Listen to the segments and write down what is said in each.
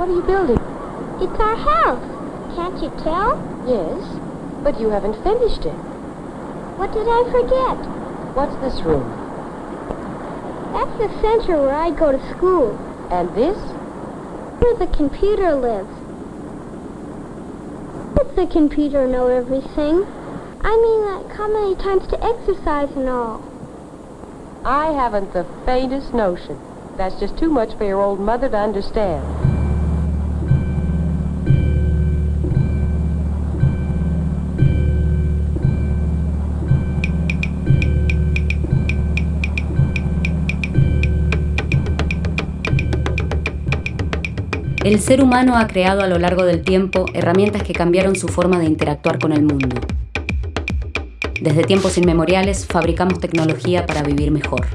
What are you building? It's our house. Can't you tell? Yes, but you haven't finished it. What did I forget? What's this room? That's the center where I go to school. And this? Where the computer lives. Does the computer know everything? I mean, like how many times to exercise and all. I haven't the faintest notion. That's just too much for your old mother to understand. El ser humano ha creado a lo largo del tiempo herramientas que cambiaron su forma de interactuar con el mundo. Desde tiempos inmemoriales fabricamos tecnología para vivir mejor.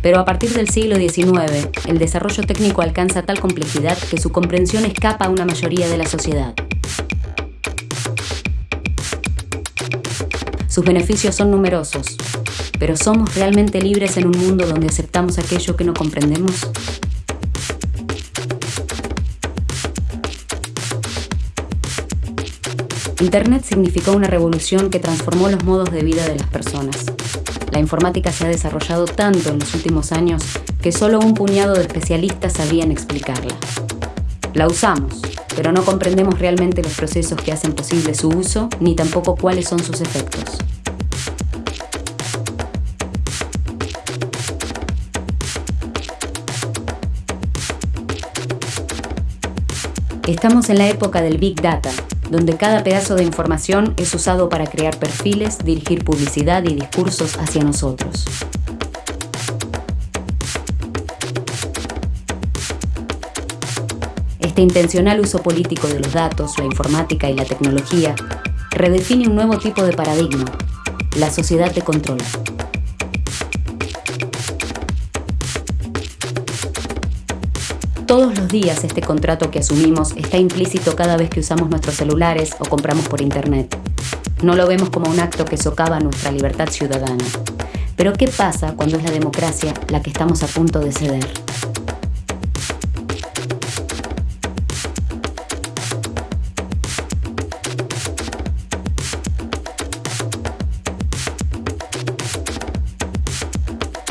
Pero a partir del siglo XIX, el desarrollo técnico alcanza tal complejidad que su comprensión escapa a una mayoría de la sociedad. Sus beneficios son numerosos, pero ¿somos realmente libres en un mundo donde aceptamos aquello que no comprendemos? Internet significó una revolución que transformó los modos de vida de las personas. La informática se ha desarrollado tanto en los últimos años que solo un puñado de especialistas sabían explicarla. La usamos, pero no comprendemos realmente los procesos que hacen posible su uso ni tampoco cuáles son sus efectos. Estamos en la época del Big Data, donde cada pedazo de información es usado para crear perfiles, dirigir publicidad y discursos hacia nosotros. Este intencional uso político de los datos, la informática y la tecnología redefine un nuevo tipo de paradigma, la sociedad de control. Todos los días este contrato que asumimos está implícito cada vez que usamos nuestros celulares o compramos por Internet. No lo vemos como un acto que socava nuestra libertad ciudadana. Pero ¿qué pasa cuando es la democracia la que estamos a punto de ceder?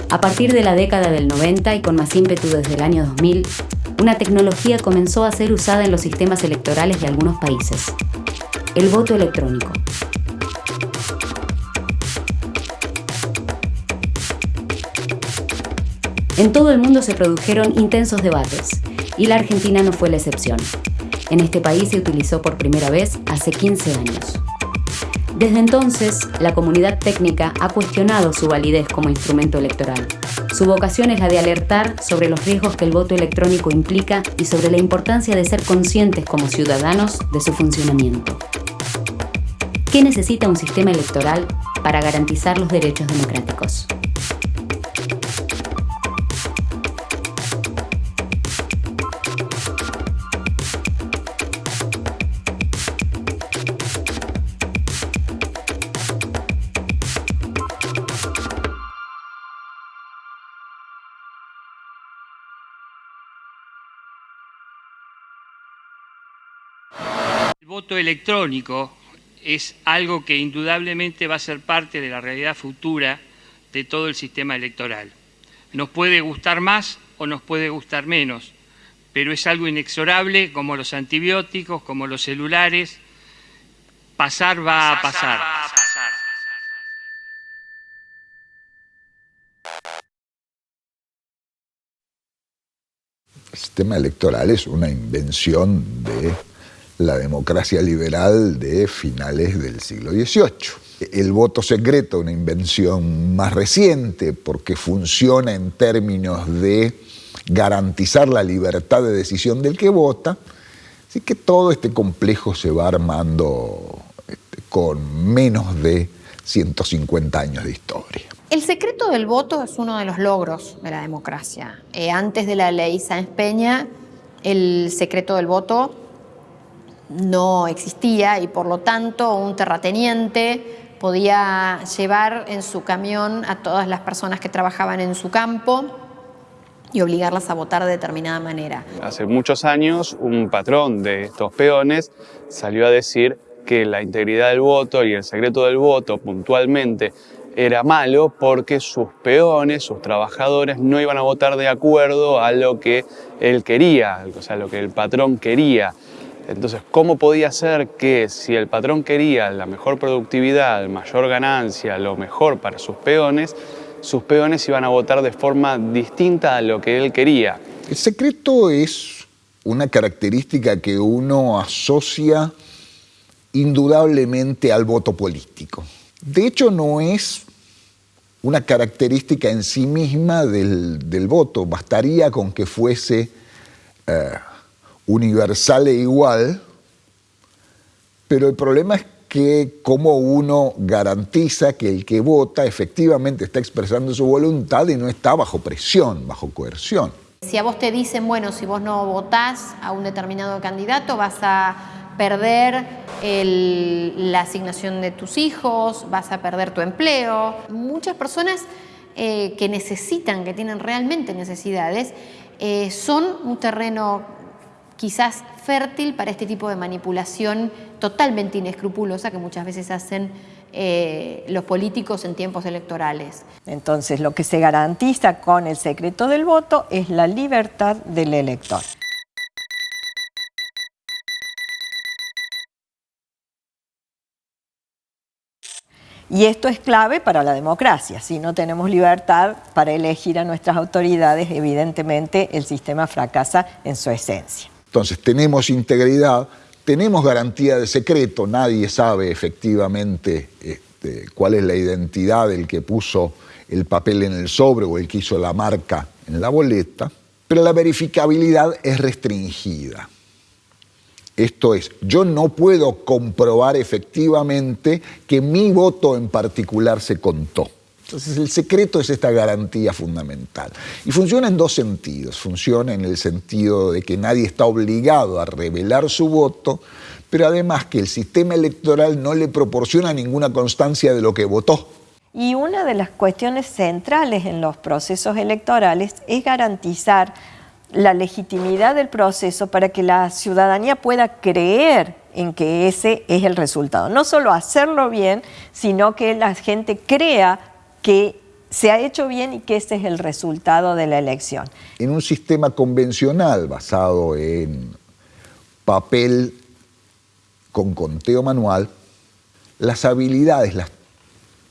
A partir de la década del 90 y con más ímpetu desde el año 2000, una tecnología comenzó a ser usada en los sistemas electorales de algunos países. El voto electrónico. En todo el mundo se produjeron intensos debates, y la Argentina no fue la excepción. En este país se utilizó por primera vez hace 15 años. Desde entonces, la comunidad técnica ha cuestionado su validez como instrumento electoral. Su vocación es la de alertar sobre los riesgos que el voto electrónico implica y sobre la importancia de ser conscientes como ciudadanos de su funcionamiento. ¿Qué necesita un sistema electoral para garantizar los derechos democráticos? Voto electrónico es algo que indudablemente va a ser parte de la realidad futura de todo el sistema electoral. Nos puede gustar más o nos puede gustar menos, pero es algo inexorable como los antibióticos, como los celulares. Pasar va a pasar. El sistema electoral es una invención de la democracia liberal de finales del siglo XVIII. El voto secreto, una invención más reciente, porque funciona en términos de garantizar la libertad de decisión del que vota, así que todo este complejo se va armando este, con menos de 150 años de historia. El secreto del voto es uno de los logros de la democracia. Eh, antes de la ley Sáenz Peña, el secreto del voto no existía y por lo tanto un terrateniente podía llevar en su camión a todas las personas que trabajaban en su campo y obligarlas a votar de determinada manera. Hace muchos años un patrón de estos peones salió a decir que la integridad del voto y el secreto del voto puntualmente era malo porque sus peones, sus trabajadores, no iban a votar de acuerdo a lo que él quería, o sea, lo que el patrón quería. Entonces, ¿cómo podía ser que si el patrón quería la mejor productividad, mayor ganancia, lo mejor para sus peones, sus peones iban a votar de forma distinta a lo que él quería? El secreto es una característica que uno asocia indudablemente al voto político. De hecho, no es una característica en sí misma del, voto, bastaría con que fuese eh, universal e igual, pero el problema es que cómo uno garantiza que el que vota efectivamente está expresando su voluntad y no está bajo presión, bajo coerción. Si a vos te dicen, bueno, si vos no votás a un determinado candidato, vas a perder la asignación de tus hijos, vas a perder tu empleo. Muchas personas eh, que necesitan, que tienen realmente necesidades, eh, son un terreno quizás fértil para este tipo de manipulación totalmente inescrupulosa que muchas veces hacen eh, los políticos en tiempos electorales. Entonces, lo que se garantiza con el secreto del voto es la libertad del elector. Y esto es clave para la democracia. Si no tenemos libertad para elegir a nuestras autoridades, evidentemente el sistema fracasa en su esencia. Entonces tenemos integridad, tenemos garantía de secreto, nadie sabe efectivamente este, cuál es la identidad del que puso el papel en el sobre o el que hizo la marca en la boleta, pero la verificabilidad es restringida. Esto es, yo no puedo comprobar efectivamente que mi voto en particular se contó. Entonces el secreto es esta garantía fundamental. Y funciona en dos sentidos. Funciona en el sentido de que nadie está obligado a revelar su voto, pero además que el sistema electoral no le proporciona ninguna constancia de lo que votó. Y una de las cuestiones centrales en los procesos electorales es garantizar la legitimidad del proceso para que la ciudadanía pueda creer en que ese es el resultado. No solo hacerlo bien, sino que la gente crea que se ha hecho bien y que ese es el resultado de la elección. En un sistema convencional basado en papel con conteo manual, las habilidades, las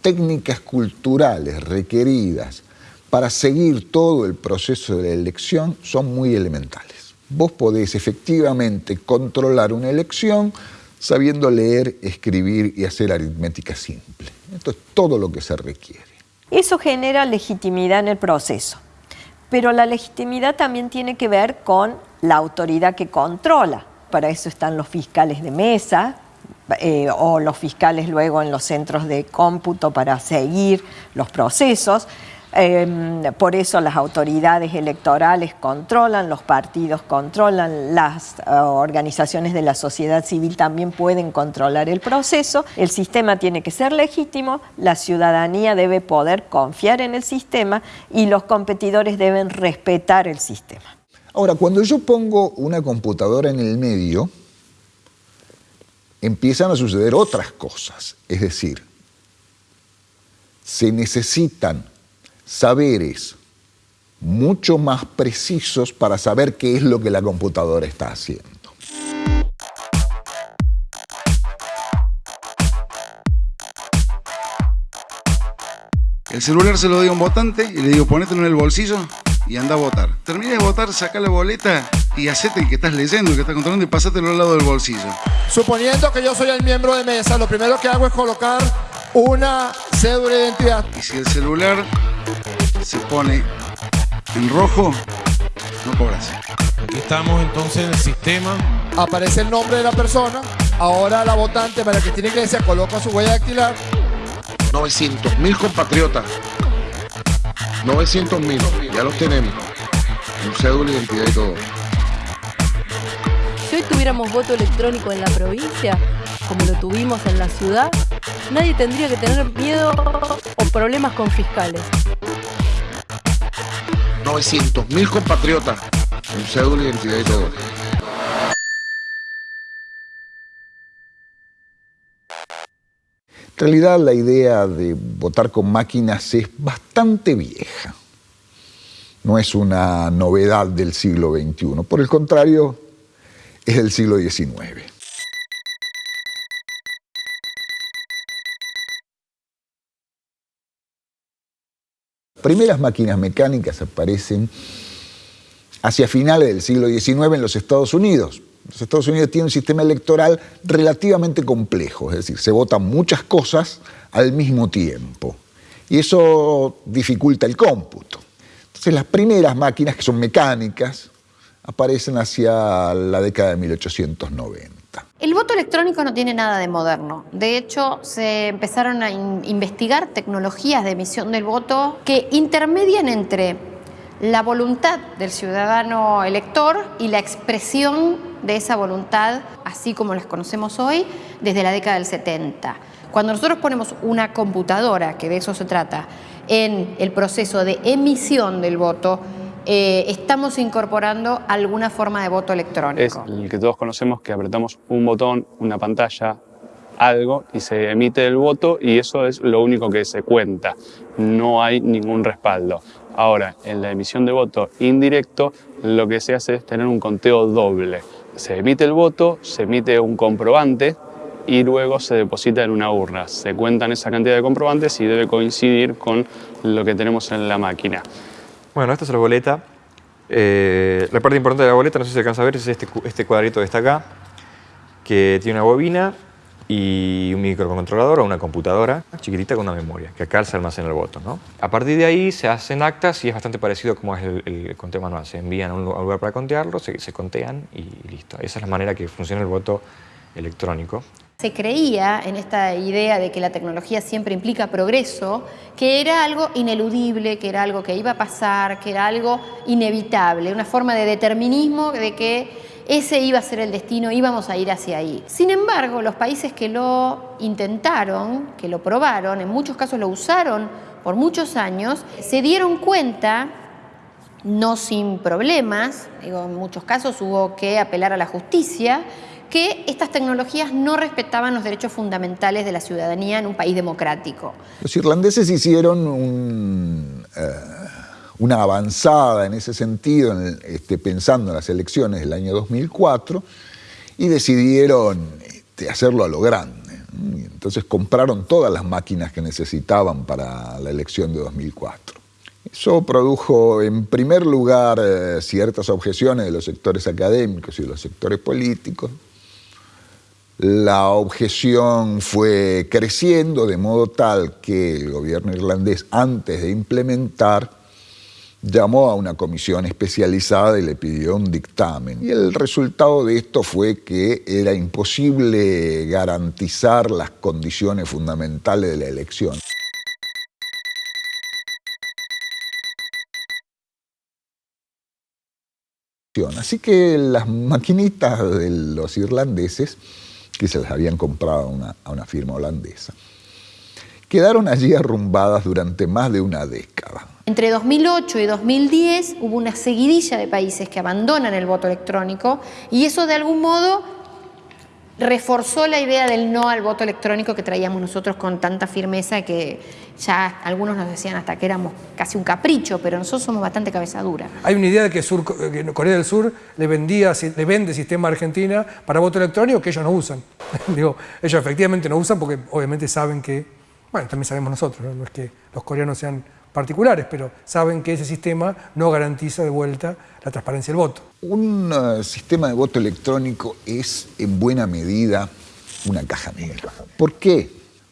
técnicas culturales requeridas para seguir todo el proceso de la elección son muy elementales. Vos podés efectivamente controlar una elección sabiendo leer, escribir y hacer aritmética simple. Esto es todo lo que se requiere. Eso genera legitimidad en el proceso, pero la legitimidad también tiene que ver con la autoridad que controla. Para eso están los fiscales de mesa, eh, o los fiscales luego en los centros de cómputo para seguir los procesos. Em, por eso las autoridades electorales controlan, los partidos controlan, las eh, organizaciones de la sociedad civil también pueden controlar el proceso. El sistema tiene que ser legítimo, la ciudadanía debe poder confiar en el sistema y los competidores deben respetar el sistema. Ahora, cuando yo pongo una computadora en el medio, empiezan a suceder otras cosas. Es decir, se necesitan saberes mucho más precisos para saber qué es lo que la computadora está haciendo. El celular se lo doy a un votante y le digo ponételo en el bolsillo y anda a votar. Termina de votar, saca la boleta y hacete el que estás leyendo, el que estás controlando y pasátelo al lado del bolsillo. Suponiendo que yo soy el miembro de mesa, lo primero que hago es colocar una cédula de identidad. Y si el celular se pone en rojo, no cobras. Aquí estamos entonces en el sistema. Aparece el nombre de la persona. Ahora la votante para que tiene iglesia coloca su huella dactilar. 900 mil compatriotas. 900 mil, ya los tenemos. Un cédula, identidad y todo. Si hoy tuviéramos voto electrónico en la provincia, como lo tuvimos en la ciudad, nadie tendría que tener miedo o problemas con fiscales. 900.000 compatriotas con cédula, identidad y todo. En realidad la idea de votar con máquinas es bastante vieja. No es una novedad del siglo XXI. Por el contrario, es del siglo XIX. Primeras máquinas mecánicas aparecen hacia finales del siglo XIX en los Estados Unidos. Los Estados Unidos tienen un sistema electoral relativamente complejo, es decir, se votan muchas cosas al mismo tiempo. Y eso dificulta el cómputo. Entonces las primeras máquinas, que son mecánicas, aparecen hacia la década de 1890. El voto electrónico no tiene nada de moderno. De hecho, se empezaron a investigar tecnologías de emisión del voto que intermedian entre la voluntad del ciudadano elector y la expresión de esa voluntad, así como las conocemos hoy, desde la década del 70. Cuando nosotros ponemos una computadora, que de eso se trata, en el proceso de emisión del voto, eh, estamos incorporando alguna forma de voto electrónico. Es el que todos conocemos que apretamos un botón, una pantalla, algo y se emite el voto y eso es lo único que se cuenta. No hay ningún respaldo. Ahora, en la emisión de voto indirecto, lo que se hace es tener un conteo doble. Se emite el voto, se emite un comprobante y luego se deposita en una urna. Se cuentan esa cantidad de comprobantes y debe coincidir con lo que tenemos en la máquina. Bueno, esta es la boleta. Eh, la parte importante de la boleta, no sé si alcanza a ver, es este, este cuadrito que está acá, que tiene una bobina y un microcontrolador o una computadora chiquitita con una memoria, que acá se almacena el voto. ¿no? A partir de ahí se hacen actas y es bastante parecido como es el, conteo manual. Se envían a un lugar para contearlo, se, se contean y listo. Esa es la manera que funciona el voto electrónico. Se creía en esta idea de que la tecnología siempre implica progreso, que era algo ineludible, que era algo que iba a pasar, que era algo inevitable, una forma de determinismo de que ese iba a ser el destino, íbamos a ir hacia ahí. Sin embargo, los países que lo intentaron, que lo probaron, en muchos casos lo usaron por muchos años, se dieron cuenta no sin problemas, en muchos casos hubo que apelar a la justicia, que estas tecnologías no respetaban los derechos fundamentales de la ciudadanía en un país democrático. Los irlandeses hicieron eh, una avanzada en ese sentido, este, pensando en las elecciones del año 2004, y decidieron este, hacerlo a lo grande. Entonces compraron todas las máquinas que necesitaban para la elección de 2004. Eso produjo, en primer lugar, eh, ciertas objeciones de los sectores académicos y de los sectores políticos, la objeción fue creciendo de modo tal que el gobierno irlandés, antes de implementar, llamó a una comisión especializada y le pidió un dictamen. Y el resultado de esto fue que era imposible garantizar las condiciones fundamentales de la elección. Así que las maquinitas de los irlandeses que se las habían comprado a una, firma holandesa. Quedaron allí arrumbadas durante más de una década. Entre 2008 y 2010 hubo una seguidilla de países que abandonan el voto electrónico y eso de algún modo reforzó la idea del no al voto electrónico que traíamos nosotros con tanta firmeza que ya algunos nos decían hasta que éramos casi un capricho, pero nosotros somos bastante cabeza dura. Hay una idea de que, Corea del Sur le, vendía, le vende sistema a Argentina para voto electrónico que ellos no usan. Digo, ellos efectivamente no usan porque obviamente saben que, bueno, también sabemos nosotros, no es que los coreanos sean particulares, pero saben que ese sistema no garantiza de vuelta la transparencia del voto. Un uh, sistema de voto electrónico es en buena medida una caja negra. ¿Por qué?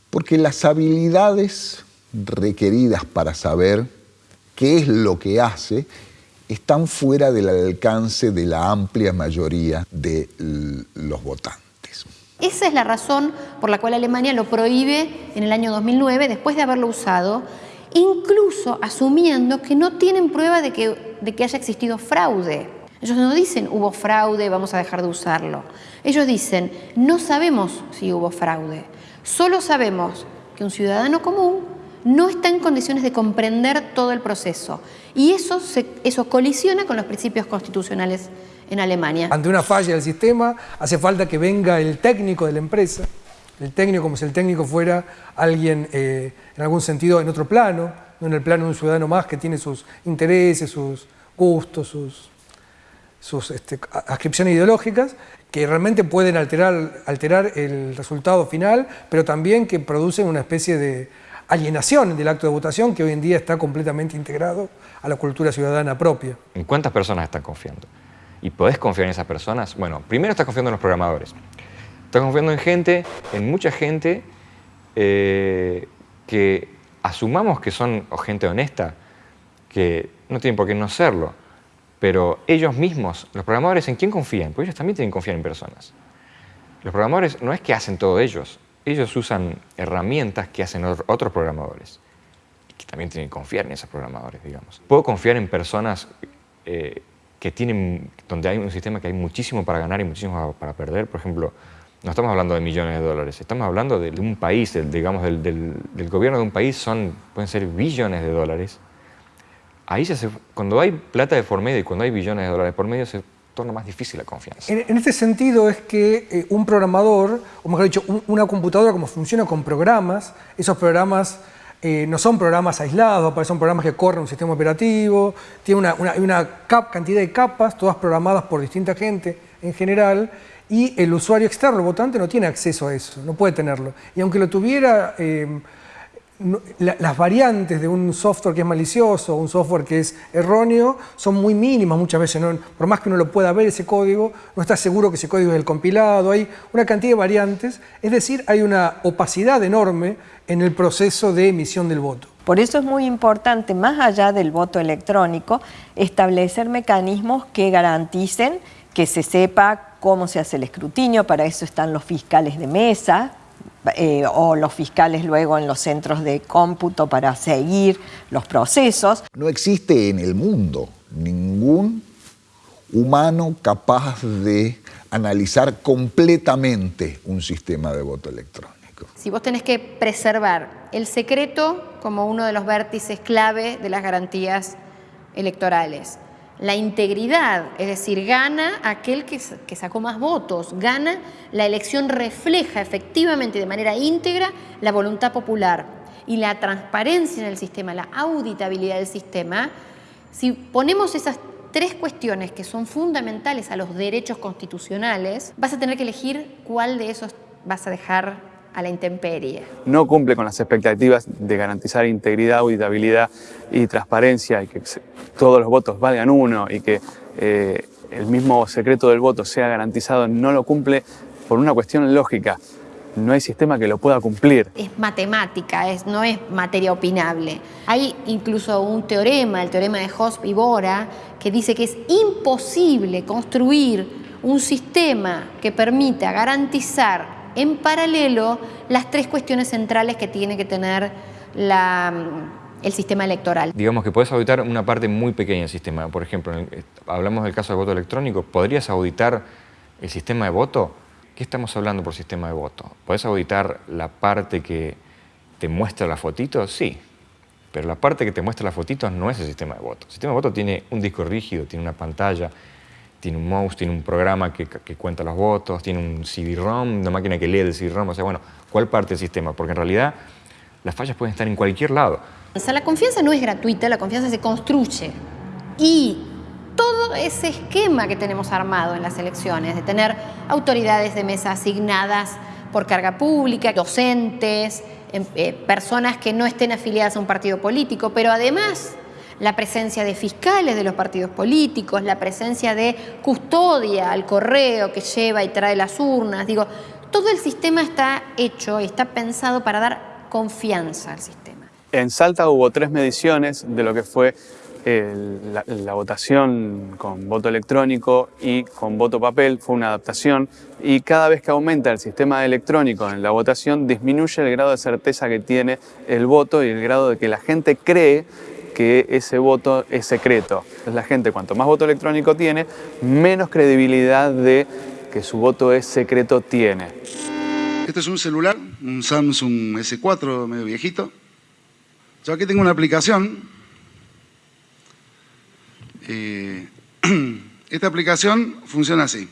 Porque las habilidades requeridas para saber qué es lo que hace están fuera del alcance de la amplia mayoría de los votantes. Esa es la razón por la cual Alemania lo prohíbe en el año 2009, después de haberlo usado incluso asumiendo que no tienen prueba de que, haya existido fraude. Ellos no dicen hubo fraude, vamos a dejar de usarlo. Ellos dicen no sabemos si hubo fraude, solo sabemos que un ciudadano común no está en condiciones de comprender todo el proceso. Y eso, eso colisiona con los principios constitucionales en Alemania. Ante una falla del sistema, hace falta que venga el técnico de la empresa, el técnico como si el técnico fuera alguien eh, en algún sentido en otro plano, no en el plano de un ciudadano más que tiene sus intereses, sus gustos, sus, sus este, ascripciones ideológicas, que realmente pueden alterar, alterar el resultado final, pero también que producen una especie de alienación del acto de votación que hoy en día está completamente integrado a la cultura ciudadana propia. ¿En cuántas personas están confiando? ¿Y podés confiar en esas personas? Bueno, primero estás confiando en los programadores. Estás confiando en gente, en mucha gente eh, que asumamos que son gente honesta, que no tienen por qué no serlo, pero ellos mismos, los programadores, ¿en quién confían? Porque ellos también tienen que confiar en personas. Los programadores no es que hacen todo ellos, ellos usan herramientas que hacen otros programadores, que también tienen que confiar en esos programadores, digamos. Puedo confiar en personas eh, que tienen, donde hay un sistema que hay muchísimo para ganar y muchísimo para perder, por ejemplo, no estamos hablando de millones de dólares, estamos hablando de, un país, digamos, del, del, gobierno de un país, son, pueden ser billones de dólares. Ahí se cuando hay plata de por medio y cuando hay billones de dólares por medio, se torna más difícil la confianza. En, este sentido es que eh, un programador, o mejor dicho, una computadora como funciona con programas, esos programas eh, no son programas aislados, son programas que corren un sistema operativo, tiene una, una, cantidad de capas, todas programadas por distinta gente en general, y el usuario externo, el votante, no tiene acceso a eso, no puede tenerlo. Y aunque lo tuviera... Eh, las variantes de un software que es malicioso, un software que es erróneo, son muy mínimas muchas veces. Por más que uno lo pueda ver ese código, no está seguro que ese código es el compilado. Hay una cantidad de variantes, es decir, hay una opacidad enorme en el proceso de emisión del voto. Por eso es muy importante, más allá del voto electrónico, establecer mecanismos que garanticen que se sepa cómo se hace el escrutinio, para eso están los fiscales de mesa, eh, o los fiscales luego en los centros de cómputo para seguir los procesos. No existe en el mundo ningún humano capaz de analizar completamente un sistema de voto electrónico. Si vos tenés que preservar el secreto como uno de los vértices clave de las garantías electorales, la integridad, es decir, gana aquel que, sacó más votos, gana, la elección refleja efectivamente de manera íntegra la voluntad popular y la transparencia en el sistema, la auditabilidad del sistema, si ponemos esas tres cuestiones que son fundamentales a los derechos constitucionales, vas a tener que elegir cuál de esos vas a dejar a la intemperie. No cumple con las expectativas de garantizar integridad, auditabilidad y transparencia y que todos los votos valgan uno y que eh, el mismo secreto del voto sea garantizado, no lo cumple por una cuestión lógica. No hay sistema que lo pueda cumplir. Es matemática, es, no es materia opinable. Hay incluso un teorema, el teorema de Hosp y Bora, que dice que es imposible construir un sistema que permita garantizar en paralelo las tres cuestiones centrales que tiene que tener el sistema electoral. Digamos que puedes auditar una parte muy pequeña del sistema. Por ejemplo, hablamos del caso del voto electrónico. ¿Podrías auditar el sistema de voto? ¿Qué estamos hablando por sistema de voto? ¿Puedes auditar la parte que te muestra la fotito? Sí. Pero la parte que te muestra la fotito no es el sistema de voto. El sistema de voto tiene un disco rígido, tiene una pantalla, tiene un mouse, tiene un programa que, cuenta los votos, tiene un CD-ROM, una máquina que lee el CD-ROM, o sea, bueno, ¿cuál parte del sistema? Porque en realidad las fallas pueden estar en cualquier lado. O sea, la confianza no es gratuita, la confianza se construye. Y todo ese esquema que tenemos armado en las elecciones, de tener autoridades de mesa asignadas por carga pública, docentes, em, eh, personas que no estén afiliadas a un partido político, pero además la presencia de fiscales de los partidos políticos, la presencia de custodia al correo que lleva y trae las urnas. Digo, todo el sistema está hecho y está pensado para dar confianza al sistema. En Salta hubo tres mediciones de lo que fue la, la, votación con voto electrónico y con voto papel, fue una adaptación y cada vez que aumenta el sistema electrónico en la votación disminuye el grado de certeza que tiene el voto y el grado de que la gente cree que ese voto es secreto. La gente, cuanto más voto electrónico tiene, menos credibilidad de que su voto es secreto tiene. Este es un celular, un Samsung S4 medio viejito. Yo aquí tengo una aplicación. Eh, esta aplicación funciona así.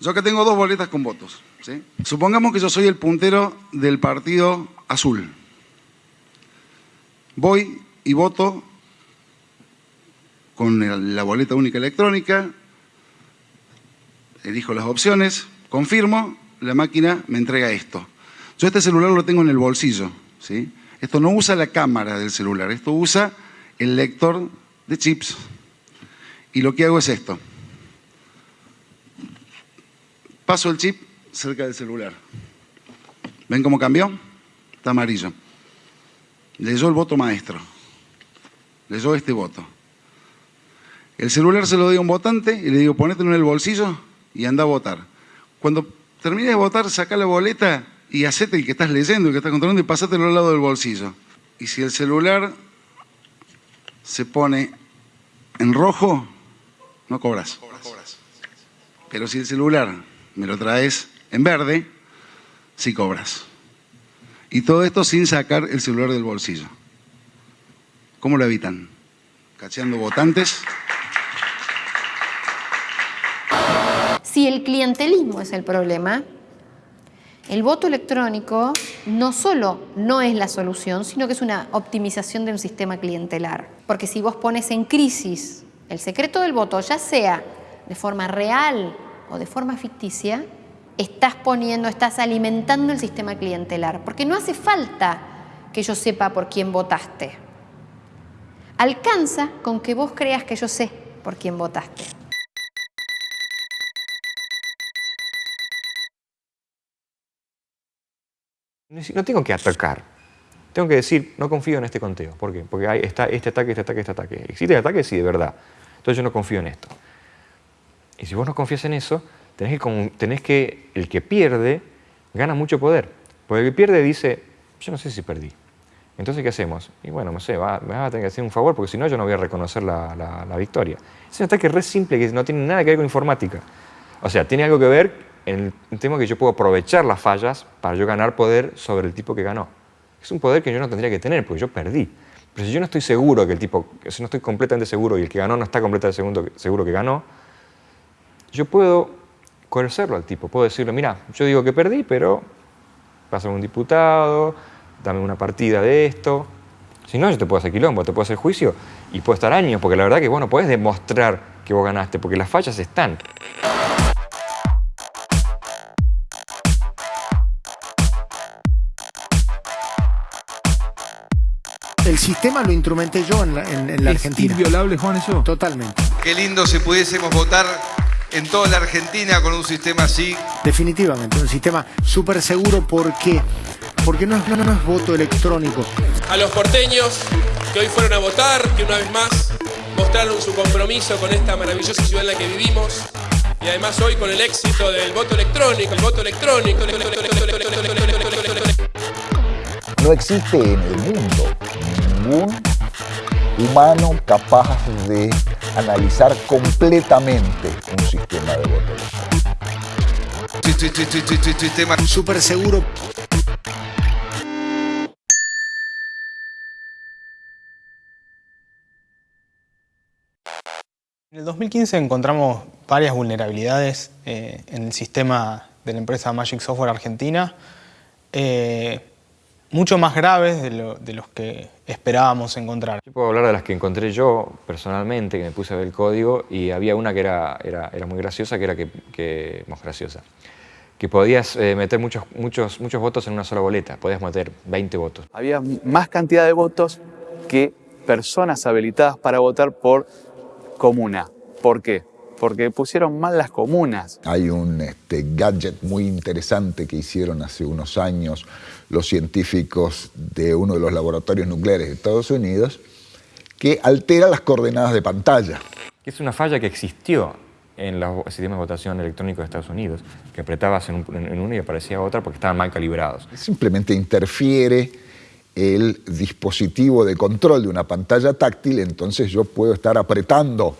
Yo acá tengo dos boletas con votos. ¿sí? Supongamos que yo soy el puntero del partido azul. Voy y voto con la boleta única electrónica, elijo las opciones, confirmo, la máquina me entrega esto. Yo este celular lo tengo en el bolsillo. ¿sí? Esto no usa la cámara del celular, esto usa el lector de chips. Y lo que hago es esto. Paso el chip cerca del celular. ¿Ven cómo cambió? Está amarillo. Leyó el voto maestro. Leyó este voto. El celular se lo doy a un votante y le digo, ponételo en el bolsillo y anda a votar. Cuando termine de votar, saca la boleta y hacete el que estás leyendo, el que estás controlando y pasátelo al lado del bolsillo. Y si el celular se pone en rojo, no cobras. Pero si el celular me lo traes en verde, sí cobras. Y todo esto sin sacar el celular del bolsillo. ¿Cómo lo evitan? Cacheando votantes. Si el clientelismo es el problema, el voto electrónico no solo no es la solución, sino que es una optimización de un sistema clientelar. Porque si vos pones en crisis el secreto del voto, ya sea de forma real o de forma ficticia, estás poniendo, estás alimentando el sistema clientelar. Porque no hace falta que yo sepa por quién votaste. Alcanza con que vos creas que yo sé por quién votaste. No tengo que atacar. Tengo que decir, no confío en este conteo. ¿Por qué? Porque hay, está este ataque, este ataque, este ataque. ¿Existe el ataque? Sí, de verdad. Entonces yo no confío en esto. Y si vos no confías en eso, tenés que, tenés que el que pierde gana mucho poder. Porque el que pierde dice, yo no sé si perdí. Entonces, ¿qué hacemos? Y bueno, no sé, va, me vas a tener que hacer un favor porque si no yo no voy a reconocer la, la, la victoria. Es un ataque re simple que no tiene nada que ver con informática. O sea, tiene algo que ver en el tema que yo puedo aprovechar las fallas para yo ganar poder sobre el tipo que ganó. Es un poder que yo no tendría que tener porque yo perdí. Pero si yo no estoy seguro que el tipo, si no estoy completamente seguro y el que ganó no está completamente seguro que ganó, yo puedo coercerlo al tipo. Puedo decirle, mira, yo digo que perdí, pero pasa un diputado, dame una partida de esto. Si no, yo te puedo hacer quilombo, te puedo hacer juicio y puedo estar años, porque la verdad que vos no podés demostrar que vos ganaste, porque las fallas están. El sistema lo instrumenté yo en la, en, en la ¿Es Argentina. inviolable, Juan, eso? Totalmente. Qué lindo si pudiésemos votar en toda la Argentina con un sistema así. Definitivamente, un sistema súper seguro porque, porque no, es, no, no es voto electrónico. A los porteños que hoy fueron a votar, que una vez más mostraron su compromiso con esta maravillosa ciudad en la que vivimos y además hoy con el éxito del voto electrónico, el voto electrónico. No existe en el mundo ningún humano capaz de analizar completamente un sistema de voto electrónico. Sistema súper seguro. En el 2015 encontramos varias vulnerabilidades eh, en el sistema de la empresa Magic Software Argentina, eh, mucho más graves de, lo, de, los que esperábamos encontrar. Yo puedo hablar de las que encontré yo personalmente, que me puse a ver el código, y había una que era, era, era muy graciosa, que era que, que más graciosa, que podías eh, meter muchos, muchos, muchos votos en una sola boleta, podías meter 20 votos. Había más cantidad de votos que personas habilitadas para votar por comuna. ¿Por qué? Porque pusieron mal las comunas. Hay un este, gadget muy interesante que hicieron hace unos años los científicos de uno de los laboratorios nucleares de Estados Unidos que altera las coordenadas de pantalla. Es una falla que existió en los sistemas de votación electrónico de Estados Unidos, que apretabas en, un, en uno y aparecía otra porque estaban mal calibrados. Simplemente interfiere el dispositivo de control de una pantalla táctil, entonces yo puedo estar apretando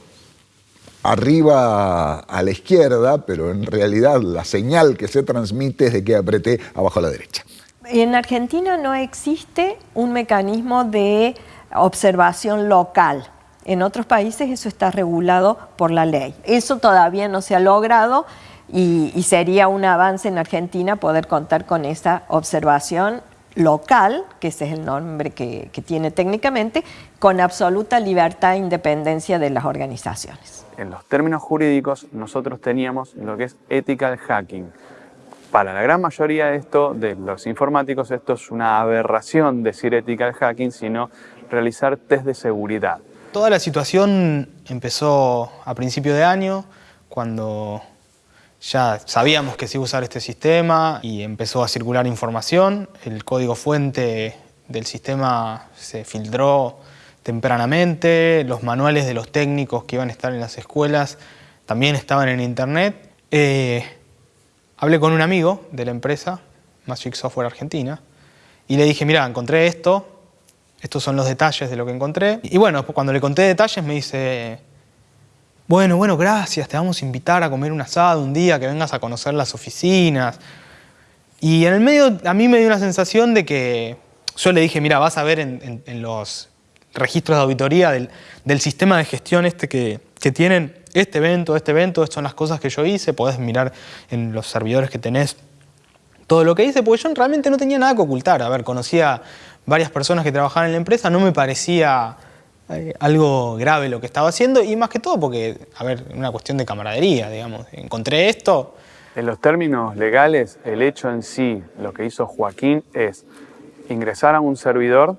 arriba a la izquierda, pero en realidad la señal que se transmite es de que apreté abajo a la derecha. En Argentina no existe un mecanismo de observación local. En otros países eso está regulado por la ley. Eso todavía no se ha logrado y, y sería un avance en Argentina poder contar con esa observación local, que ese es el nombre que, que tiene técnicamente, con absoluta libertad e independencia de las organizaciones. En los términos jurídicos nosotros teníamos lo que es ethical hacking. Para la gran mayoría de esto, de los informáticos, esto es una aberración decir ethical hacking, sino realizar test de seguridad. Toda la situación empezó a principio de año, cuando ya sabíamos que se iba a usar este sistema y empezó a circular información. El código fuente del sistema se filtró tempranamente, los manuales de los técnicos que iban a estar en las escuelas también estaban en internet. Eh, hablé con un amigo de la empresa, Magic Software Argentina, y le dije, mira, encontré esto, estos son los detalles de lo que encontré. Y bueno, cuando le conté detalles me dice, bueno, bueno, gracias, te vamos a invitar a comer un asado un día, que vengas a conocer las oficinas. Y en el medio a mí me dio una sensación de que yo le dije, mira, vas a ver en, los registros de auditoría del, sistema de gestión este que, que tienen este evento, este evento, estas son las cosas que yo hice, podés mirar en los servidores que tenés todo lo que hice, porque yo realmente no tenía nada que ocultar. A ver, conocía varias personas que trabajaban en la empresa, no me parecía eh, algo grave lo que estaba haciendo y más que todo porque, a ver, una cuestión de camaradería, digamos. Encontré esto, En los términos legales, el hecho en sí, lo que hizo Joaquín es ingresar a un servidor,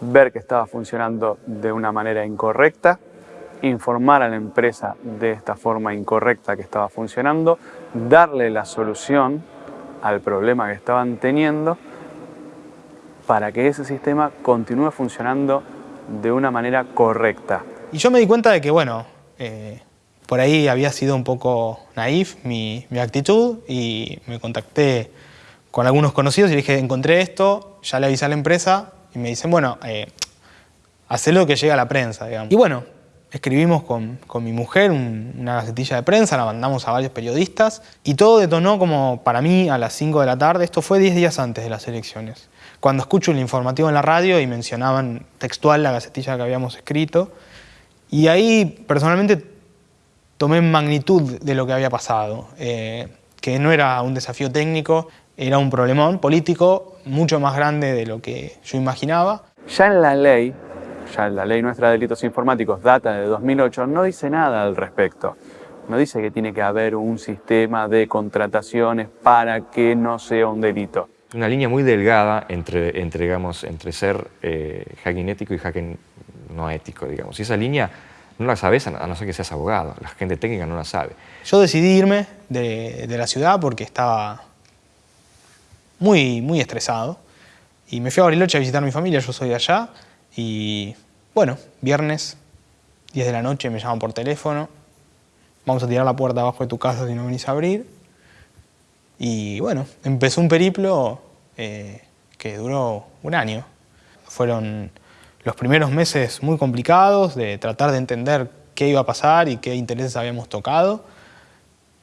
ver que estaba funcionando de una manera incorrecta, informar a la empresa de esta forma incorrecta que estaba funcionando, darle la solución al problema que estaban teniendo para que ese sistema continúe funcionando de una manera correcta. Y yo me di cuenta de que, bueno, eh, por ahí había sido un poco naif mi, mi actitud y me contacté con algunos conocidos y le dije, encontré esto, ya le avisé a la empresa y me dicen, bueno, eh, que llega a la prensa. Y bueno, escribimos con, con mi mujer un- una gacetilla de prensa, la mandamos a varios periodistas y todo detonó como para mí a las 5 de la tarde, esto fue 10 días antes de las elecciones. Cuando escucho el informativo en la radio y mencionaban textual la gacetilla que habíamos escrito, y ahí personalmente tomé magnitud de lo que había pasado, eh, que no era un desafío técnico, era un problemón político mucho más grande de lo que yo imaginaba. Ya en la ley, ya en la ley nuestra de delitos informáticos, data de 2008, no dice nada al respecto. No dice que tiene que haber un sistema de contrataciones para que no sea un delito. Una línea muy delgada entre, entre, ser eh, hacking ético y hacking no ético, digamos. Y esa línea no la sabes a no- ser que seas abogado. La gente técnica no la sabe. Yo decidí irme de, de la ciudad porque estaba muy, muy estresado. Y me fui a Bariloche a visitar a mi familia, yo soy allá. Y bueno, viernes, 10 de la noche, me llaman por teléfono. Vamos a tirar la puerta abajo de tu casa si no venís a abrir. Y bueno, empezó un periplo eh, que duró un año. Fueron los primeros meses muy complicados de tratar de entender qué iba a pasar y qué intereses habíamos tocado.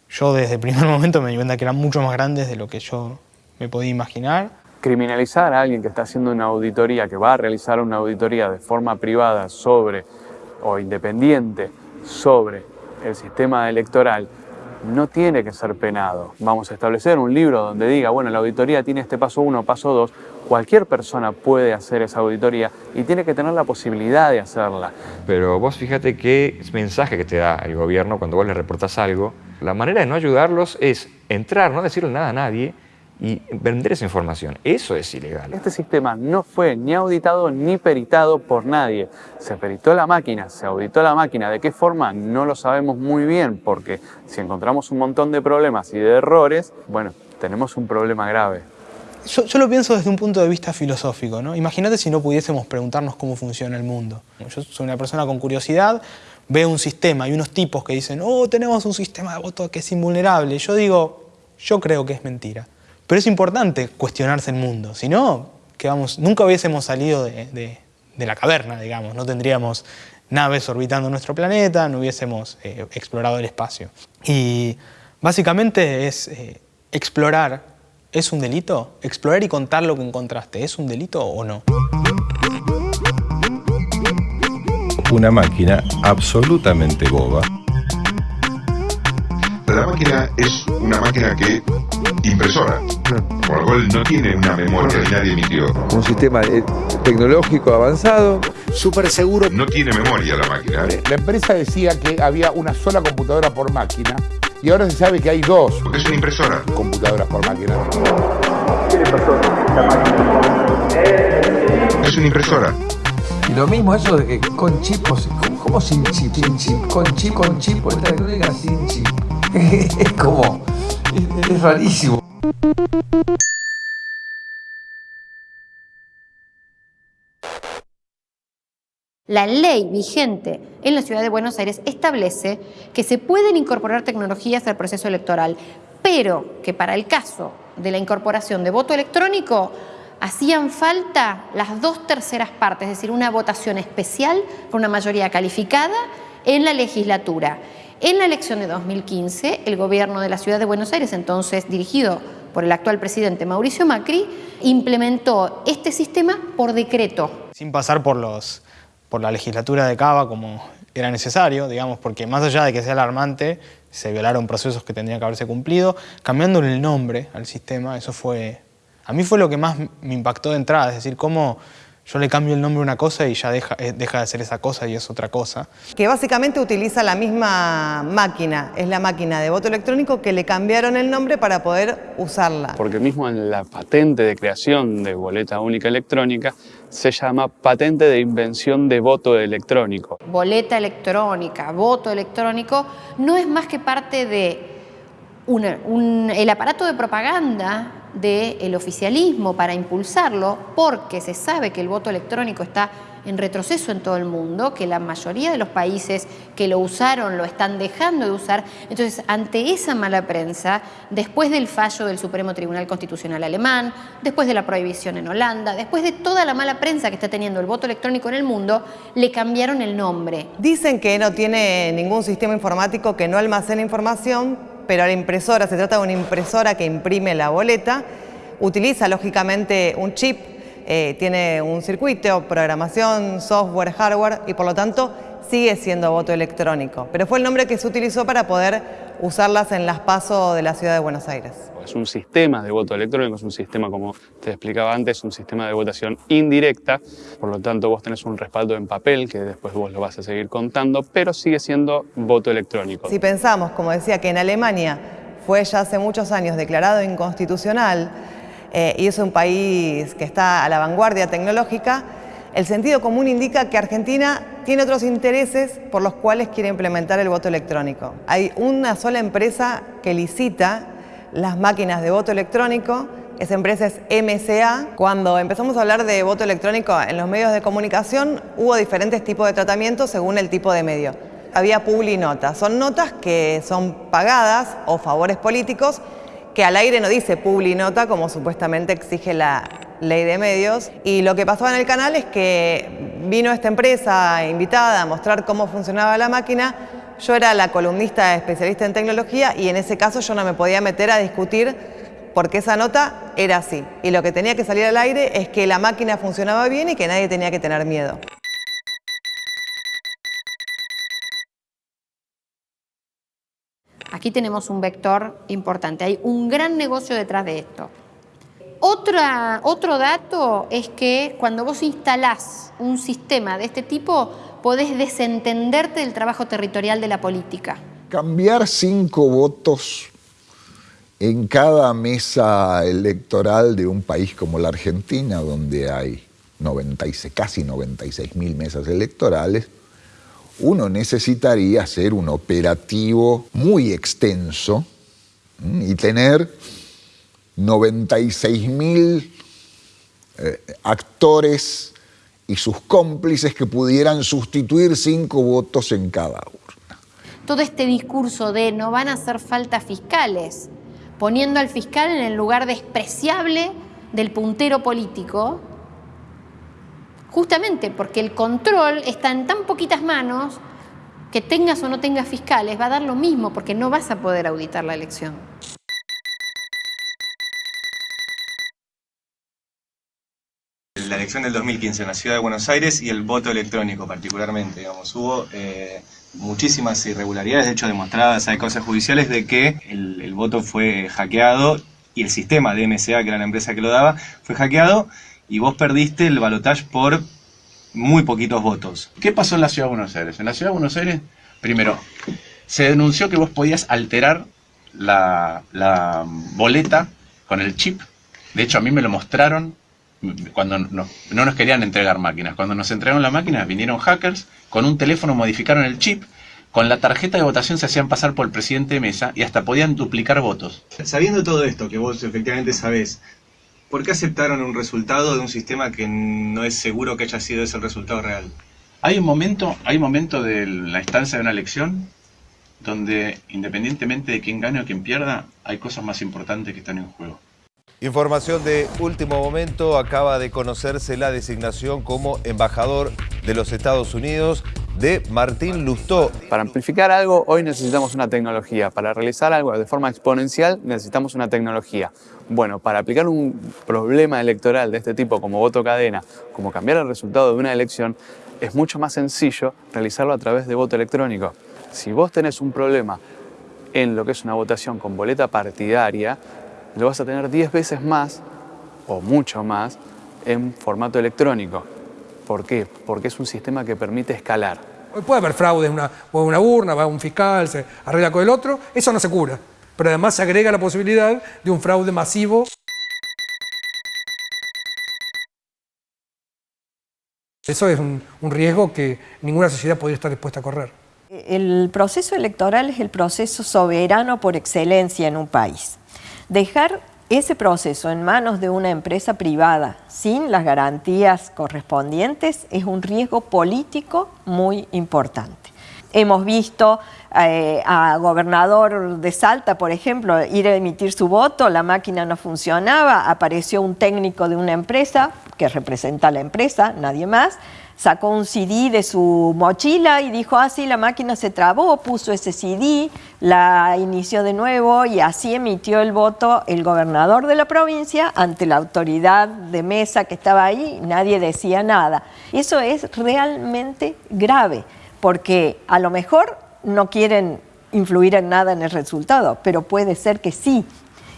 Yo desde el primer momento me di cuenta que eran mucho más grandes de lo que yo me podía imaginar. Criminalizar a alguien que está haciendo una auditoría, que va a realizar una auditoría de forma privada sobre o independiente sobre el sistema electoral, no tiene que ser penado. Vamos a establecer un libro donde diga, bueno, la auditoría tiene este paso 1, paso 2, cualquier persona puede hacer esa auditoría y tiene que tener la posibilidad de hacerla. Pero vos fíjate qué mensaje que te da el gobierno cuando vos le reportás algo. La manera de no ayudarlos es entrar, no decirle nada a nadie y vender esa información. Eso es ilegal. Este sistema no fue ni auditado ni peritado por nadie. Se peritó la máquina, se auditó la máquina. ¿De qué forma? No lo sabemos muy bien, porque si encontramos un montón de problemas y de errores, bueno, tenemos un problema grave. Yo, yo lo pienso desde un punto de vista filosófico, ¿no? Imagínate si no pudiésemos preguntarnos cómo funciona el mundo. Yo soy una persona con curiosidad, veo un sistema y unos tipos que dicen, oh, tenemos un sistema de voto que es invulnerable. Yo digo, yo creo que es mentira. Pero es importante cuestionarse el mundo, si no, que vamos, nunca hubiésemos salido de, de- de la caverna, digamos, no tendríamos naves orbitando nuestro planeta, no hubiésemos eh, explorado el espacio. Y básicamente es eh, explorar, ¿es un delito? Explorar y contar lo que encontraste, ¿es un delito o no? Una máquina absolutamente boba. La máquina es una máquina que impresora, por lo cual no tiene una memoria y nadie emitió. Un sistema eh, tecnológico avanzado. Súper seguro. No tiene memoria la máquina. La empresa decía que había una sola computadora por máquina y ahora se sabe que hay dos. Porque es una impresora. Computadoras por máquina. Es una impresora. Y lo mismo eso de que con chip, ¿cómo, sin chip? Sin chip, con chip, con chip, esta electrónica sin chip. es como, es, rarísimo. La ley vigente en la ciudad de Buenos Aires establece que se pueden incorporar tecnologías al proceso electoral, pero que para el caso de la incorporación de voto electrónico hacían falta las dos terceras partes, es decir, una votación especial con una mayoría calificada en la legislatura. En la elección de 2015, el gobierno de la ciudad de Buenos Aires, entonces dirigido por el actual presidente Mauricio Macri, implementó este sistema por decreto. sin pasar por, la legislatura de Cava como era necesario, digamos, porque más allá de que sea alarmante, se violaron procesos que tendrían que haberse cumplido, cambiándole el nombre al sistema, eso fue, a mí fue lo que más me impactó de entrada, es decir, cómo yo le cambio el nombre a una cosa y ya deja, eh, deja de ser esa cosa y es otra cosa. que básicamente utiliza la misma máquina, es la máquina de voto electrónico que le cambiaron el nombre para poder usarla. Porque mismo en la patente de creación de boleta única electrónica se llama patente de invención de voto electrónico. boleta electrónica, voto electrónico, no es más que parte de una- un- el aparato de propaganda del oficialismo para impulsarlo, porque se sabe que el voto electrónico está en retroceso en todo el mundo, que la mayoría de los países que lo usaron lo están dejando de usar. Entonces, ante esa mala prensa, después del fallo del Supremo Tribunal Constitucional alemán, después de la prohibición en Holanda, después de toda la mala prensa que está teniendo el voto electrónico en el mundo, le cambiaron el nombre. Dicen que no tiene ningún sistema informático que no almacene información, pero la impresora, se trata de una impresora que imprime la boleta, utiliza lógicamente un chip, eh, tiene un circuito, programación, software, hardware y por lo tanto sigue siendo voto electrónico. Pero fue el nombre que se utilizó para poder usarlas en las pasos de la ciudad de Buenos Aires. Es un sistema de voto electrónico, es un sistema, como te explicaba antes, un sistema de votación indirecta, por lo tanto vos tenés un respaldo en papel que después vos lo vas a seguir contando, pero sigue siendo voto electrónico. Si pensamos, como decía, que en Alemania fue ya hace muchos años declarado inconstitucional eh, y es un país que está a la vanguardia tecnológica, el sentido común indica que Argentina tiene otros intereses por los cuales quiere implementar el voto electrónico. Hay una sola empresa que licita las máquinas de voto electrónico, esa empresa es MCA. Cuando empezamos a hablar de voto electrónico en los medios de comunicación, hubo diferentes tipos de tratamientos según el tipo de medio. Había publinotas, son notas que son pagadas o favores políticos que al aire no dice publinota como supuestamente exige la ley de medios. Y lo que pasaba en el canal es que vino esta empresa invitada a mostrar cómo funcionaba la máquina. Yo era la columnista especialista en tecnología y en ese caso yo no me podía meter a discutir porque esa nota era así. Y lo que tenía que salir al aire es que la máquina funcionaba bien y que nadie tenía que tener miedo. Aquí tenemos un vector importante. Hay un gran negocio detrás de esto. Otra, otro dato es que cuando vos instalás un sistema de este tipo, podés desentenderte del trabajo territorial de la política. Cambiar cinco votos en cada mesa electoral de un país como la Argentina, donde hay 96, casi 96 mil mesas electorales, uno necesitaría hacer un operativo muy extenso y tener 96 mil eh, actores y sus cómplices que pudieran sustituir cinco votos en cada uno. Todo este discurso de no van a hacer falta fiscales, poniendo al fiscal en el lugar despreciable del puntero político, justamente porque el control está en tan poquitas manos que tengas o no tengas fiscales, va a dar lo mismo porque no vas a poder auditar la elección. La elección del 2015 en la ciudad de Buenos Aires y el voto electrónico particularmente, digamos, hubo eh, muchísimas irregularidades, de hecho demostradas, hay cosas judiciales de que el, el voto fue hackeado y el sistema de MSA, que era la empresa que lo daba, fue hackeado y vos perdiste el balotaje por muy poquitos votos. ¿Qué pasó en la Ciudad de Buenos Aires? En la Ciudad de Buenos Aires, primero, se denunció que vos podías alterar la, boleta con el chip. De hecho, a mí me lo mostraron cuando no, no, nos querían entregar máquinas. Cuando nos entregaron la máquina, vinieron hackers, con un teléfono modificaron el chip, con la tarjeta de votación se hacían pasar por el presidente de mesa y hasta podían duplicar votos. Sabiendo todo esto, que vos efectivamente sabés, ¿por qué aceptaron un resultado de un sistema que no es seguro que haya sido ese el resultado real? Hay un momento, hay un momento de la instancia de una elección donde independientemente de quién gane o quién pierda, hay cosas más importantes que están en juego. Información de último momento, acaba de conocerse la designación como embajador de los Estados Unidos de Martín Lustó. Para amplificar algo, hoy necesitamos una tecnología. Para realizar algo de forma exponencial, necesitamos una tecnología. Bueno, para aplicar un problema electoral de este tipo, como voto cadena, como cambiar el resultado de una elección, es mucho más sencillo realizarlo a través de voto electrónico. Si vos tenés un problema en lo que es una votación con boleta partidaria, lo vas a tener 10 veces más o mucho más en formato electrónico. ¿Por qué? Porque es un sistema que permite escalar. Puede haber fraude una, una urna, va un fiscal, se arregla con el otro, eso no se cura. Pero además se agrega la posibilidad de un fraude masivo. Eso es un, riesgo que ninguna sociedad podría estar dispuesta a correr. El proceso electoral es el proceso soberano por excelencia en un país. Dejar ese proceso en manos de una empresa privada sin las garantías correspondientes es un riesgo político muy importante. Hemos visto eh, a gobernador de Salta, por ejemplo, ir a emitir su voto, la máquina no funcionaba, apareció un técnico de una empresa que representa a la empresa, nadie más, sacó un CD de su mochila y dijo, ah, sí, la máquina se trabó, puso ese CD, la inició de nuevo y así emitió el voto el gobernador de la provincia ante la autoridad de mesa que estaba ahí, nadie decía nada. Eso es realmente grave, porque a lo mejor no quieren influir en nada en el resultado, pero puede ser que sí,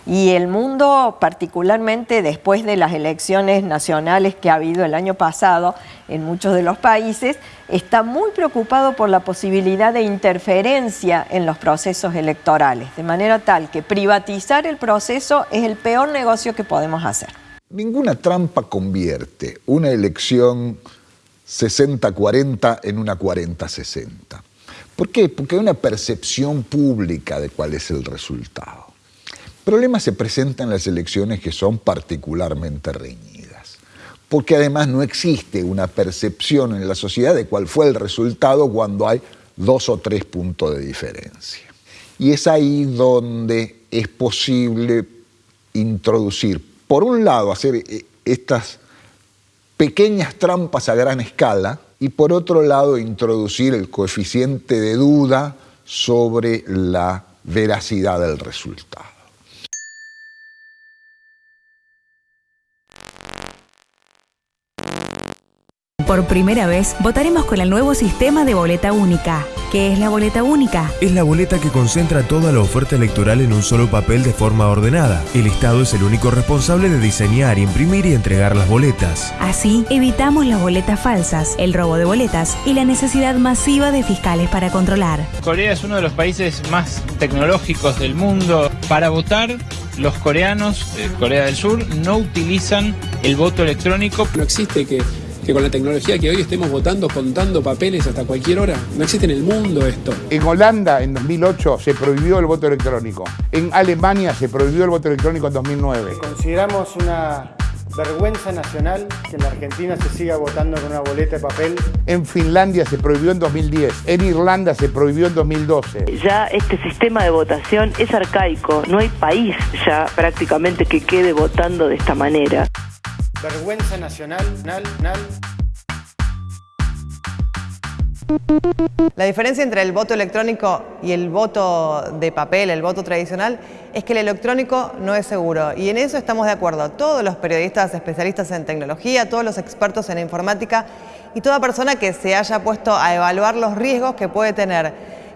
y el mundo, particularmente después de las elecciones nacionales que ha habido el año pasado en muchos de los países, está muy preocupado por la posibilidad de interferencia en los procesos electorales, de manera tal que privatizar el proceso es el peor negocio que podemos hacer. Ninguna trampa convierte una elección 60-40 en una 40-60. ¿Por qué? Porque hay una percepción pública de cuál es el resultado problema se presenta en las elecciones que son particularmente reñidas, porque además no existe una percepción en la sociedad de cuál fue el resultado cuando hay dos o tres puntos de diferencia. Y es ahí donde es posible introducir, por un lado, hacer eh, estas pequeñas trampas a gran escala y por otro lado introducir el coeficiente de duda sobre la veracidad del resultado. Por primera vez, votaremos con el nuevo sistema de boleta única. ¿Qué es la boleta única? Es la boleta que concentra toda la oferta electoral en un solo papel de forma ordenada. El Estado es el único responsable de diseñar, imprimir y entregar las boletas. Así, evitamos las boletas falsas, el robo de boletas y la necesidad masiva de fiscales para controlar. Corea es uno de los países más tecnológicos del mundo. Para votar, los coreanos, de Corea del Sur, no utilizan el voto electrónico. No existe que que con la tecnología que hoy estemos votando, contando papeles hasta cualquier hora. No existe en el mundo esto. En Holanda, en 2008, se prohibió el voto electrónico. En Alemania se prohibió el voto electrónico en 2009. Consideramos una Vergüenza nacional que en la Argentina se siga votando con una boleta de papel. En Finlandia se prohibió en 2010, en Irlanda se prohibió en 2012. Ya este sistema de votación es arcaico, no hay país ya prácticamente que quede votando de esta manera. Vergüenza nacional, nal, nal. La diferencia entre el voto electrónico y el voto de papel, el voto tradicional, es que el electrónico no es seguro. Y en eso estamos de acuerdo. Todos los periodistas especialistas en tecnología, todos los expertos en informática y toda persona que se haya puesto a evaluar los riesgos que puede tener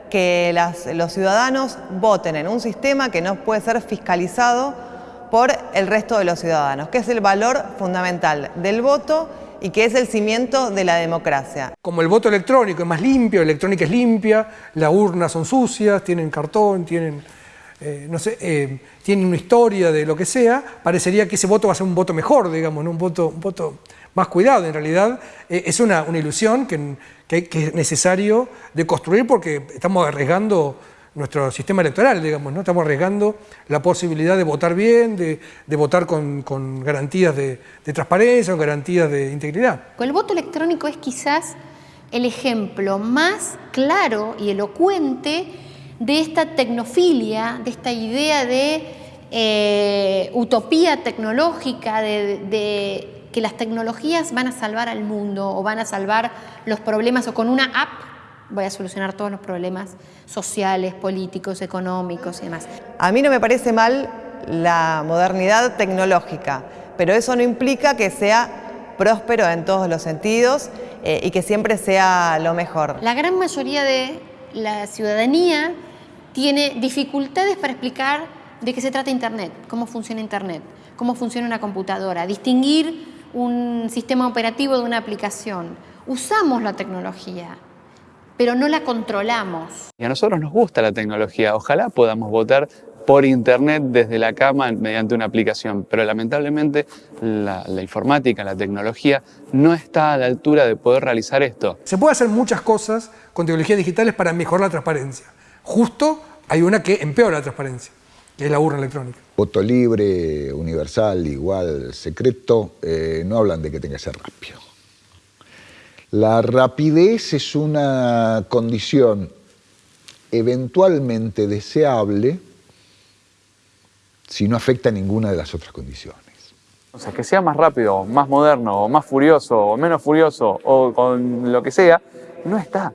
que los ciudadanos voten en un sistema que no puede ser fiscalizado por el resto de los ciudadanos, que es el valor fundamental del voto y que es el cimiento de la democracia. Como el voto electrónico es más limpio, la electrónica es limpia, las urnas son sucias, tienen cartón, tienen, eh, no sé, eh, tienen una historia de lo que sea, parecería que ese voto va a ser un voto mejor, digamos, un, voto, un voto más cuidado. En realidad eh, es una, una ilusión que, que, que es necesario de construir porque estamos arriesgando nuestro sistema electoral, digamos, ¿no? Estamos arriesgando la posibilidad de votar bien, de, votar con, garantías de, transparencia, con garantías de integridad. El voto electrónico es quizás el ejemplo más claro y elocuente de esta tecnofilia, de esta idea de eh, utopía tecnológica, de que las tecnologías van a salvar al mundo o van a salvar los problemas o con una app voy a solucionar todos los problemas sociales, políticos, económicos y demás. A mí no me parece mal la modernidad tecnológica, pero eso no implica que sea próspero en todos los sentidos eh, y que siempre sea lo mejor. La gran mayoría de la ciudadanía tiene dificultades para explicar de qué se trata Internet, cómo funciona Internet, cómo funciona una computadora, distinguir un sistema operativo de una aplicación. Usamos la tecnología, pero no la controlamos. Y a nosotros nos gusta la tecnología, ojalá podamos votar por internet desde la cama mediante una aplicación, pero lamentablemente la, informática, la tecnología no está a la altura de poder realizar esto. Se puede hacer muchas cosas con tecnologías digitales para mejorar la transparencia. Justo hay una que empeora la transparencia, que es la urna electrónica. Voto libre, universal, igual, secreto, eh, no hablan de que tenga que ser rápido. La rapidez es una condición eventualmente deseable si no afecta a ninguna de las otras condiciones. O sea, que sea más rápido, más moderno, o más furioso, o menos furioso, o con lo que sea, no está.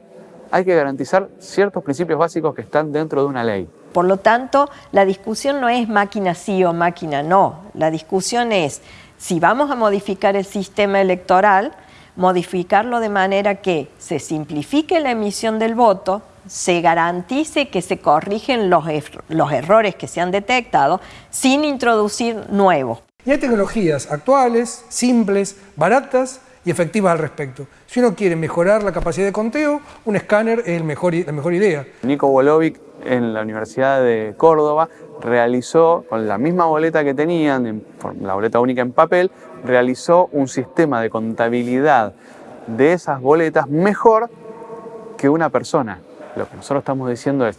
Hay que garantizar ciertos principios básicos que están dentro de una ley. Por lo tanto, la discusión no es máquina sí o máquina no. La discusión es, si vamos a modificar el sistema electoral, modificarlo de manera que se simplifique la emisión del voto, se garantice que se corrigen los, los errores que se han detectado sin introducir nuevos. Y hay tecnologías actuales, simples, baratas y efectivas al respecto. Si uno quiere mejorar la capacidad de conteo, un escáner es el mejor, la mejor idea. Nico Wolovic en la Universidad de Córdoba realizó, con la misma boleta que tenían, la boleta única en papel, realizó un sistema de contabilidad de esas boletas mejor que una persona. Lo que nosotros estamos diciendo es,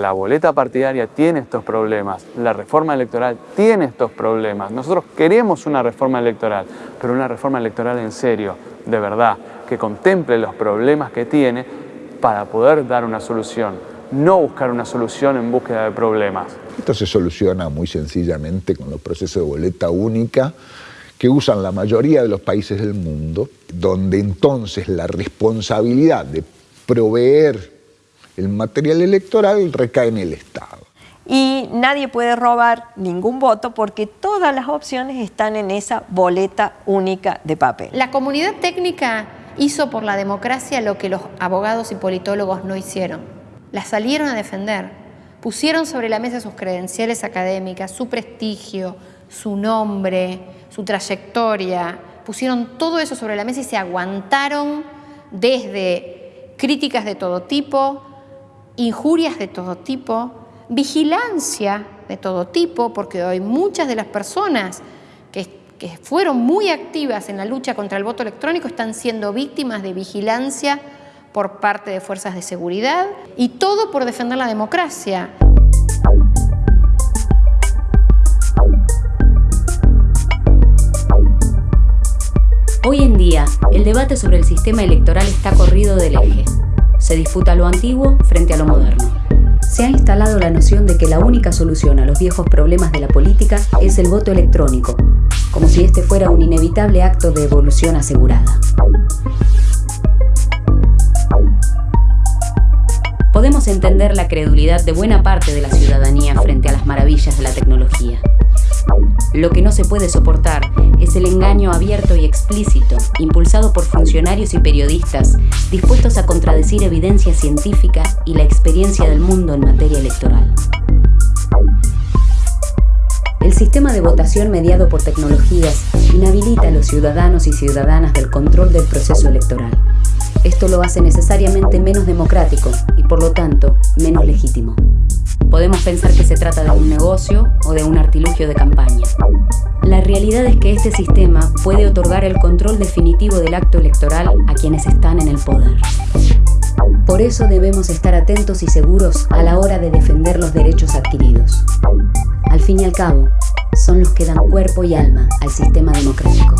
la boleta partidaria tiene estos problemas, la reforma electoral tiene estos problemas. Nosotros queremos una reforma electoral, pero una reforma electoral en serio, de verdad, que contemple los problemas que tiene para poder dar una solución, no buscar una solución en búsqueda de problemas. Esto se soluciona muy sencillamente con los procesos de boleta única, que usan la mayoría de los países del mundo, donde entonces la responsabilidad de proveer el material electoral recae en el Estado. Y nadie puede robar ningún voto porque todas las opciones están en esa boleta única de papel. La comunidad técnica hizo por la democracia lo que los abogados y politólogos no hicieron. La salieron a defender, pusieron sobre la mesa sus credenciales académicas, su prestigio, su nombre, su trayectoria, pusieron todo eso sobre la mesa y se aguantaron desde críticas de todo tipo, injurias de todo tipo, vigilancia de todo tipo, porque hoy muchas de las personas que, que, fueron muy activas en la lucha contra el voto electrónico están siendo víctimas de vigilancia por parte de fuerzas de seguridad y todo por defender la democracia. Hoy en día, el debate sobre el sistema electoral está corrido del eje. Se disputa lo antiguo frente a lo moderno. Se ha instalado la noción de que la única solución a los viejos problemas de la política es el voto electrónico, como si este fuera un inevitable acto de evolución asegurada. Podemos entender la credulidad de buena parte de la ciudadanía frente a las maravillas de la tecnología. Lo que no se puede soportar es el engaño abierto y explícito, impulsado por funcionarios y periodistas dispuestos a contradecir evidencia científica y la experiencia del mundo en materia electoral. El sistema de votación mediado por tecnologías inhabilita a los ciudadanos y ciudadanas del control del proceso electoral. Esto lo hace necesariamente menos democrático y por lo tanto menos legítimo. Podemos pensar que se trata de un negocio o de un artilugio de campaña. La realidad es que este sistema puede otorgar el control definitivo del acto electoral a quienes están en el poder. Por eso debemos estar atentos y seguros a la hora de defender los derechos adquiridos. Al fin y al cabo, son los que dan cuerpo y alma al sistema democrático.